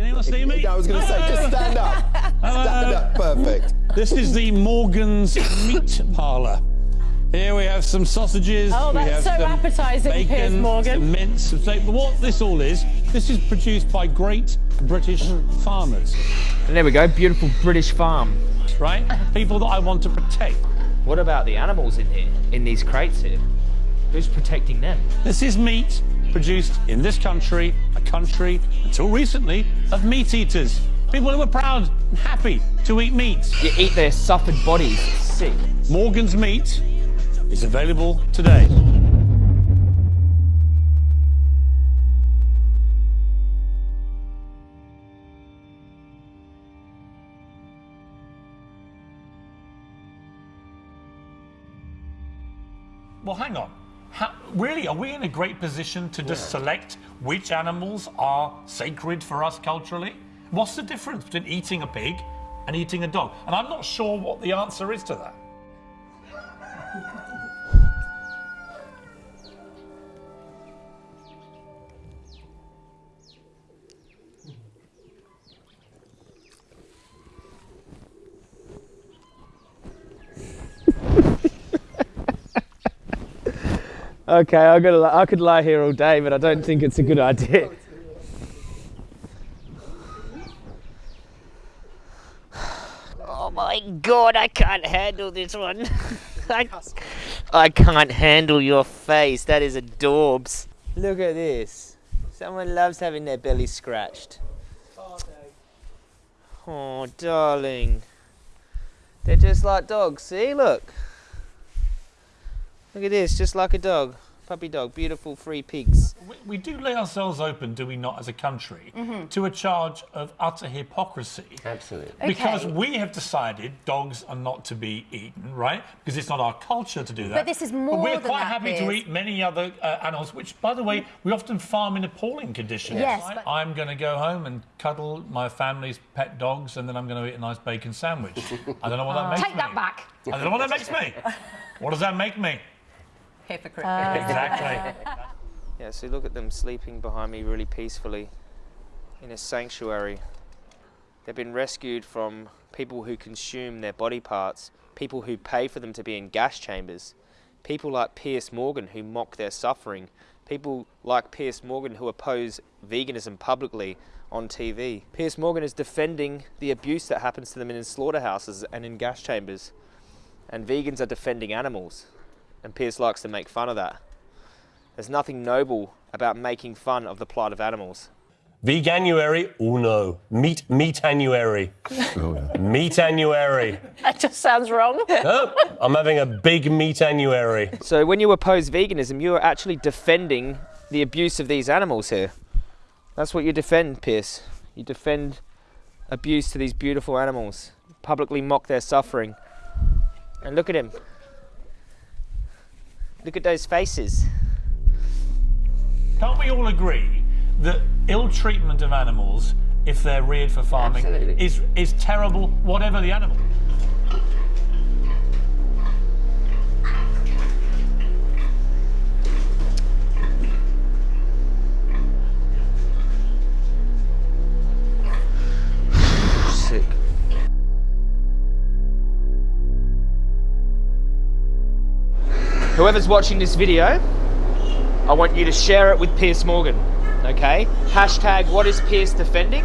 Can anyone see me? I was going to say, just stand up. Stand up, perfect. This is the Morgan's Meat Parlour. Here we have some sausages. Oh, we that's have so some appetising, bacon, Piers Morgan. Some mince, some steak. But what this all is, this is produced by great British farmers, And there we go, beautiful British farm. right? People that I want to protect. What about the animals in here, in these crates here? Who's protecting them? This is meat produced in this country, a country, until recently, of meat eaters. People who were proud and happy to eat meat. You eat their suffered bodies. Sick. Morgan's Meat is available today. Really, are we in a great position to just select which animals are sacred for us culturally? What's the difference between eating a pig and eating a dog? And I'm not sure what the answer is to that. Okay, I got I could lie here all day, but I don't think it's a good idea. Oh my god, I can't handle this one. I, I can't handle your face. That is adorbs. Look at this. Someone loves having their belly scratched. Oh, darling. They're just like dogs. See, look. Look at this, just like a dog. Puppy dog, beautiful free pigs. We, we do lay ourselves open, do we not, as a country, to a charge of utter hypocrisy. Absolutely. Because we have decided dogs are not to be eaten, right? Because it's not our culture to do that. But this is more but we're than quite that, happy to eat many other uh, animals, which, by the way, we often farm in appalling conditions. Yes, right? but- I'm going to go home and cuddle my family's pet dogs, and then I'm going to eat a nice bacon sandwich. I don't know what that makes Take me. that back. I don't know what that makes me. What does that make me? Hypocrite. Ah. Exactly. Yeah, so look at them sleeping behind me really peacefully in a sanctuary. They've been rescued from people who consume their body parts, people who pay for them to be in gas chambers, people like Pierce Morgan who mock their suffering, people like Pierce Morgan who oppose veganism publicly on TV. Pierce Morgan is defending the abuse that happens to them in slaughterhouses and in gas chambers. And vegans are defending animals. And Pierce likes to make fun of that. There's nothing noble about making fun of the plight of animals. Veganuary? Oh no. Meat meatanuary. Oh, meatanuary. That just sounds wrong. No, I'm having a big meatanuary. So when you oppose veganism, you are actually defending the abuse of these animals here. That's what you defend, Pierce. You defend abuse to these beautiful animals, publicly mock their suffering. And look at him. Look at those faces. Can't we all agree that ill treatment of animals, if they're reared for farming, Absolutely. is is terrible, whatever the animal? Whoever's watching this video, I want you to share it with Pierce Morgan. Okay? Hashtag what is Pierce defending?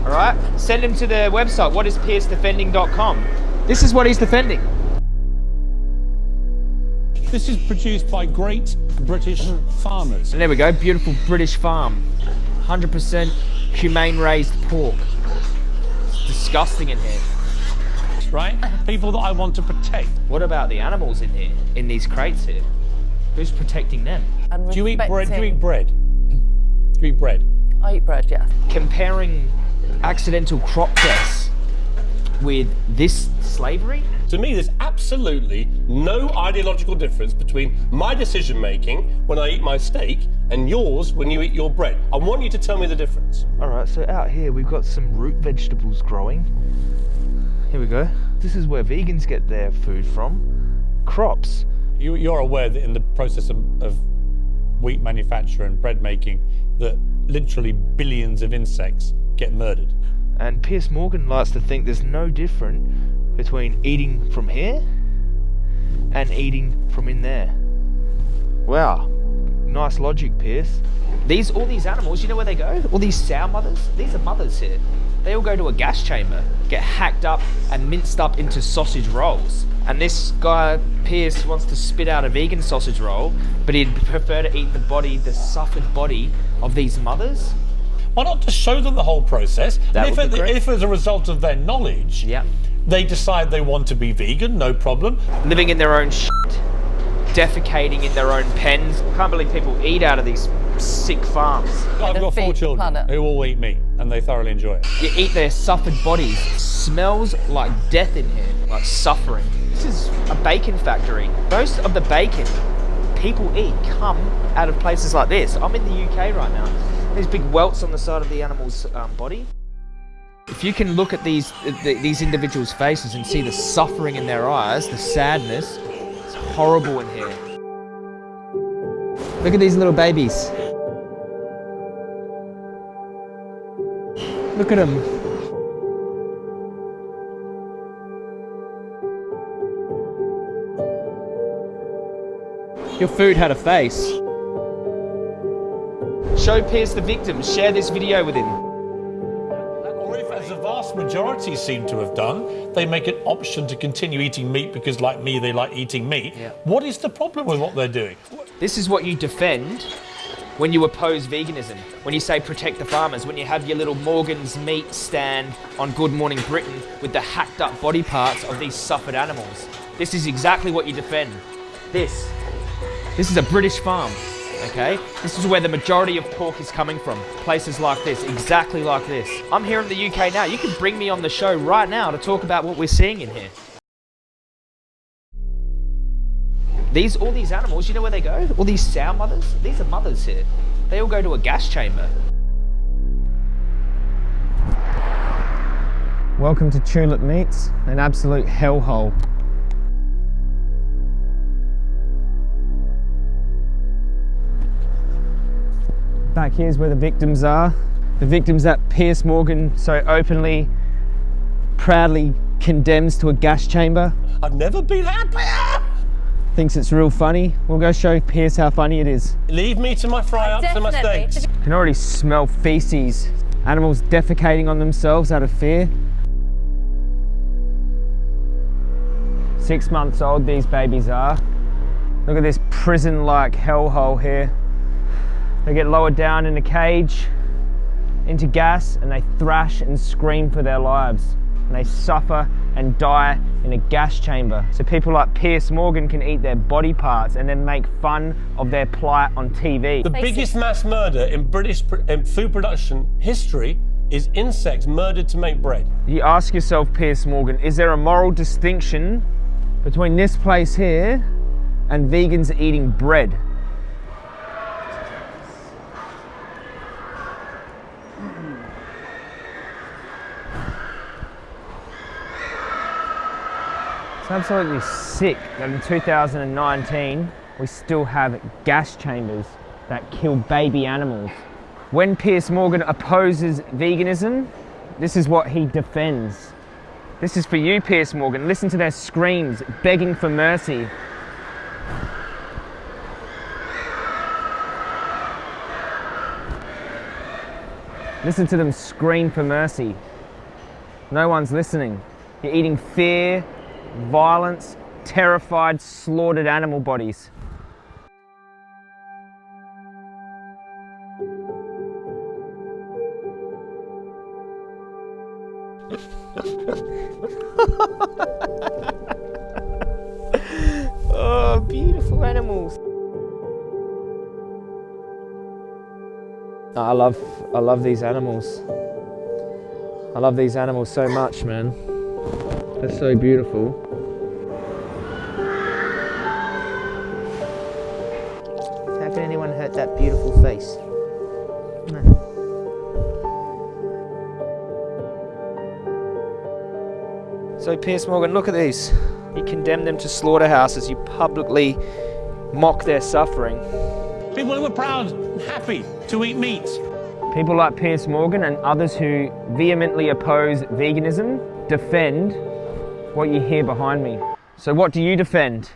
Alright? Send him to the website, whatispiercedefending.com. This is what he's defending. This is produced by great British farmers. And there we go, beautiful British farm. 100% humane raised pork. It's disgusting in here. Right? People that I want to protect. What about the animals in here, in these crates here? Who's protecting them? Do you eat bread? Do you eat bread? Do you eat bread? I eat bread, yeah. Comparing accidental crop deaths with this slavery? To me, there's absolutely no ideological difference between my decision making when I eat my steak and yours when you eat your bread. I want you to tell me the difference. All right, so out here we've got some root vegetables growing. Here we go. This is where vegans get their food from. Crops. You, you're aware that in the process of, of wheat manufacture and bread making, that literally billions of insects get get murdered. And Pierce Morgan likes to think there's no difference between eating from here and eating from in there. Wow, nice logic, Pierce. These all these animals, you know where they go? All these sow mothers, these are mothers here. They all go to a gas chamber, get hacked up and minced up into sausage rolls. And this guy, Pierce, wants to spit out a vegan sausage roll, but he'd prefer to eat the body, the suffered body of these mothers. Why not just show them the whole process? That and if, be it- great. if as a result of their knowledge, they decide they want to be vegan, no problem. living in their own shit, defecating in their own pens. Can't believe people eat out of these sick farms. I've got four children planet. who all eat meat, and they thoroughly enjoy it. You eat their suffered bodies. Smells like death in here, like suffering. This is a bacon factory. Most of the bacon people eat come out of places like this. I'm in the UK right now. There's big welts on the side of the animal's um, body. If you can look at these th- these individuals' faces and see the suffering in their eyes, the sadness, it's horrible in here. Look at these little babies. Look at him. Your food had a face. Show Pierce the victims. Share this video with him. Or if, as a vast majority seem to have done, they make an option to continue eating meat because, like me, they like eating meat. Yeah. What is the problem with what they're doing? This is what you defend when you oppose veganism. When you say protect the farmers. When you have your little Morgan's meat stand on Good Morning Britain with the hacked up body parts of these suffered animals. This is exactly what you defend. This. This is a British farm. Okay? This is where the majority of pork is coming from. Places like this, exactly like this. I'm here in the UK now. You can bring me on the show right now to talk about what we're seeing in here. These all these animals, you know where they go? All these sow mothers? These are mothers here. They all go to a gas chamber. Welcome to Tulip Meats, an absolute hellhole. Back here's where the victims are. The victims that Pierce Morgan so openly, proudly condemns to a gas chamber. I've never been happier. Thinks it's real funny. We'll go show Pierce how funny it is. Leave me to my fry ups and my Definitely. steaks. You can already smell feces. Animals defecating on themselves out of fear. Six months old these babies are. Look at this prison-like hellhole here. They get lowered down in a cage into gas and they thrash and scream for their lives. And they suffer and die in a gas chamber. So people like Pierce Morgan can eat their body parts and then make fun of their plight on TV. The biggest mass murder in British pr- in food production history is insects murdered to make bread. You ask yourself, Pierce Morgan, is there a moral distinction between this place here and vegans eating bread? Absolutely sick that in 2019 we still have gas chambers that kill baby animals. When Pierce Morgan opposes veganism, this is what he defends. This is for you, Pierce Morgan. Listen to their screams, begging for mercy. Listen to them scream for mercy. No one's listening. You're eating fear, violence, terrified, slaughtered animal bodies. Oh, beautiful animals. I love I love these animals. I love these animals so much, man. They're so beautiful. How can anyone hurt that beautiful face? So, Pierce Morgan, look at these. You condemn them to slaughterhouses, you publicly mock their suffering. People who are proud and happy to eat meat. People like Piers Morgan and others who vehemently oppose veganism defend what you hear behind me. So, what do you defend?